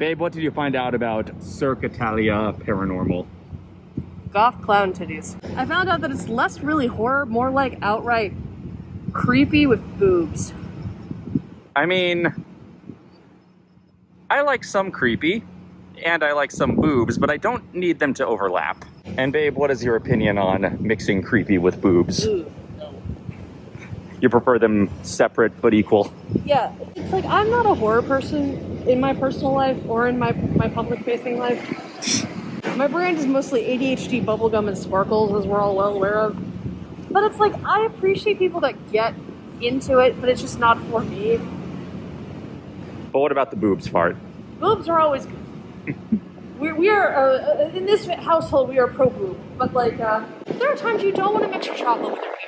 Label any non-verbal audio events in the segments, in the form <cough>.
Babe, what did you find out about Cirque Italia Paranormal? Goth clown titties. I found out that it's less really horror, more like outright creepy with boobs. I mean, I like some creepy and I like some boobs, but I don't need them to overlap. And babe, what is your opinion on mixing creepy with boobs? Ooh. You prefer them separate but equal? Yeah, it's like I'm not a horror person in my personal life or in my, my public facing life. My brand is mostly ADHD, bubblegum, and sparkles, as we're all well aware of. But it's like I appreciate people that get into it, but it's just not for me. But what about the boobs part? Boobs are always good. we, we are, uh, in this household, we are pro boob. But like, uh, there are times you don't want to mix your chocolate with your.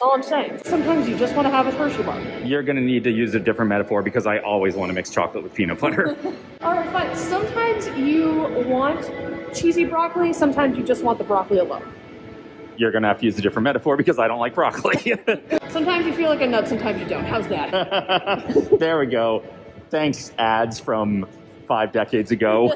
That's all I'm saying. Sometimes you just want to have a Hershey bar. You're gonna need to use a different metaphor because I always want to mix chocolate with peanut butter. <laughs> All right, fine. Sometimes you want cheesy broccoli. Sometimes you just want the broccoli alone. You're gonna have to use a different metaphor because I don't like broccoli. <laughs> Sometimes you feel like a nut. Sometimes you don't. How's that? <laughs> there we go. Thanks, ads from five decades ago.